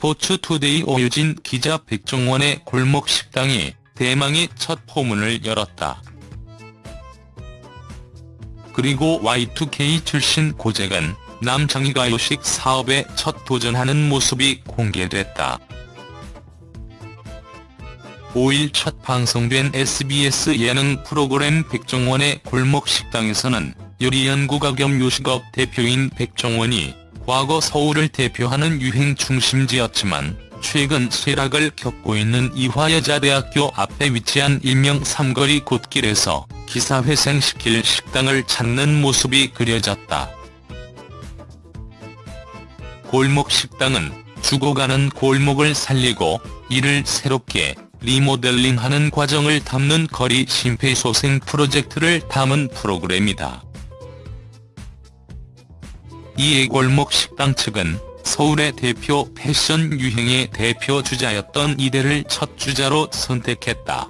스포츠투데이 오유진 기자 백종원의 골목 식당이 대망의 첫 포문을 열었다. 그리고 Y2K 출신 고재근 남창희가 요식 사업에 첫 도전하는 모습이 공개됐다. 5일 첫 방송된 SBS 예능 프로그램 백종원의 골목 식당에서는 요리 연구가 겸 요식업 대표인 백종원이 과거 서울을 대표하는 유행 중심지였지만 최근 쇠락을 겪고 있는 이화여자대학교 앞에 위치한 일명 삼거리 곳길에서 기사회생시킬 식당을 찾는 모습이 그려졌다. 골목 식당은 죽어가는 골목을 살리고 이를 새롭게 리모델링하는 과정을 담는 거리 심폐소생 프로젝트를 담은 프로그램이다. 이에 골목 식당 측은 서울의 대표 패션 유행의 대표 주자였던 이대를 첫 주자로 선택했다.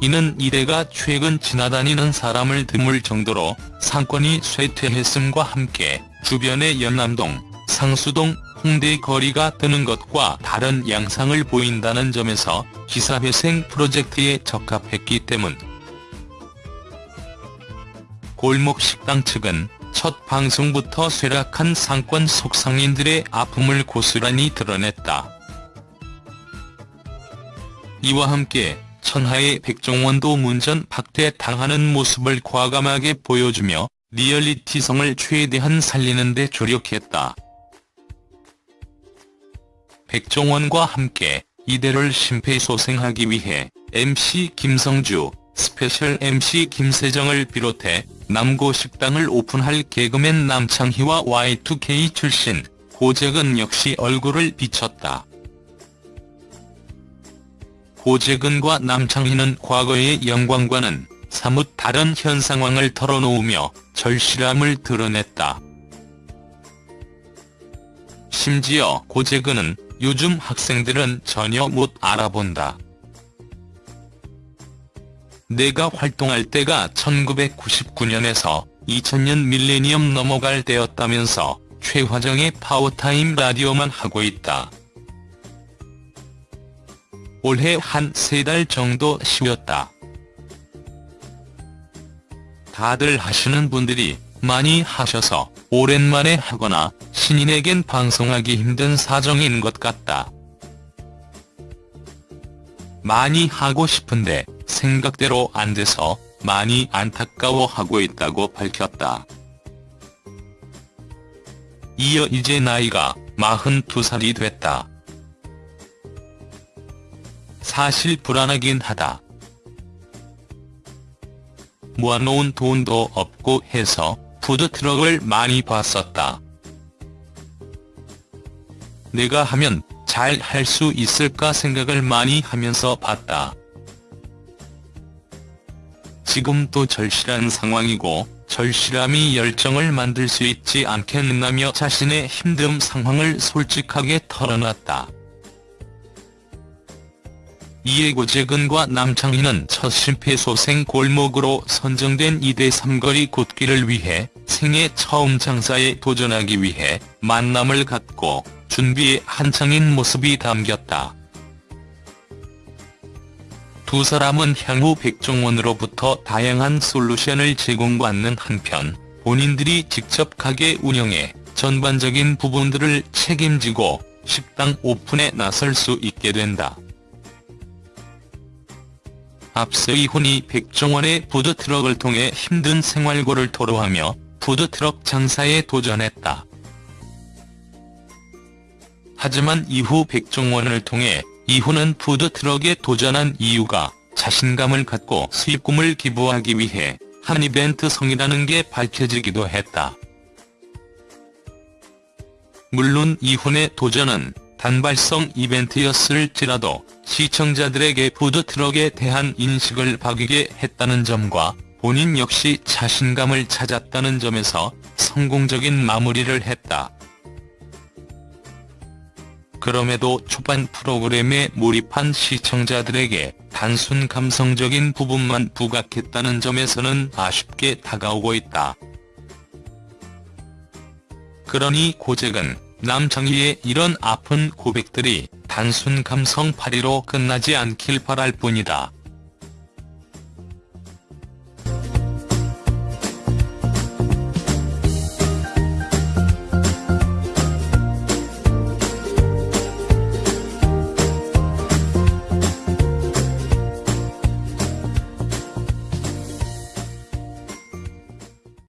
이는 이대가 최근 지나다니는 사람을 드물 정도로 상권이 쇠퇴했음과 함께 주변의 연남동, 상수동, 홍대 거리가 뜨는 것과 다른 양상을 보인다는 점에서 기사회생 프로젝트에 적합했기 때문. 골목식당 측은 첫 방송부터 쇠락한 상권 속상인들의 아픔을 고스란히 드러냈다. 이와 함께 천하의 백종원도 문전 박대당하는 모습을 과감하게 보여주며 리얼리티성을 최대한 살리는 데 조력했다. 백종원과 함께 이대를 심폐소생하기 위해 MC 김성주, 스페셜 MC 김세정을 비롯해 남고 식당을 오픈할 개그맨 남창희와 Y2K 출신 고재근 역시 얼굴을 비쳤다. 고재근과 남창희는 과거의 영광과는 사뭇 다른 현 상황을 털어놓으며 절실함을 드러냈다. 심지어 고재근은 요즘 학생들은 전혀 못 알아본다. 내가 활동할 때가 1999년에서 2000년 밀레니엄 넘어갈 때였다면서 최화정의 파워타임 라디오만 하고 있다. 올해 한 세 달 정도 쉬었다. 다들 하시는 분들이 많이 하셔서 오랜만에 하거나 신인에겐 방송하기 힘든 사정인 것 같다. 많이 하고 싶은데 생각대로 안 돼서 많이 안타까워하고 있다고 밝혔다. 이어 이제 나이가 42살이 됐다. 사실 불안하긴 하다. 모아놓은 돈도 없고 해서 푸드트럭을 많이 봤었다. 내가 하면 잘 할 수 있을까 생각을 많이 하면서 봤다. 지금도 절실한 상황이고 절실함이 열정을 만들 수 있지 않겠느냐며 자신의 힘듦 상황을 솔직하게 털어놨다. 이에 고재근과 남창희는 첫 심폐소생 골목으로 선정된 2대 삼거리 곳길을 위해 생애 처음 장사에 도전하기 위해 만남을 갖고 준비에 한창인 모습이 담겼다. 두 사람은 향후 백종원으로부터 다양한 솔루션을 제공받는 한편 본인들이 직접 가게 운영해 전반적인 부분들을 책임지고 식당 오픈에 나설 수 있게 된다. 앞서 이혼이 백종원의 푸드트럭을 통해 힘든 생활고를 토로하며 푸드트럭 장사에 도전했다. 하지만 이후 백종원을 통해 이후는 푸드트럭에 도전한 이유가 자신감을 갖고 수익금을 기부하기 위해 한 이벤트 성이라는 게 밝혀지기도 했다. 물론 이혼의 도전은 단발성 이벤트였을지라도 시청자들에게 푸드트럭에 대한 인식을 바뀌게 했다는 점과 본인 역시 자신감을 찾았다는 점에서 성공적인 마무리를 했다. 그럼에도 초반 프로그램에 몰입한 시청자들에게 단순 감성적인 부분만 부각했다는 점에서는 아쉽게 다가오고 있다. 그러니 고잭은 남정희의 이런 아픈 고백들이 단순 감성팔이로 끝나지 않길 바랄 뿐이다.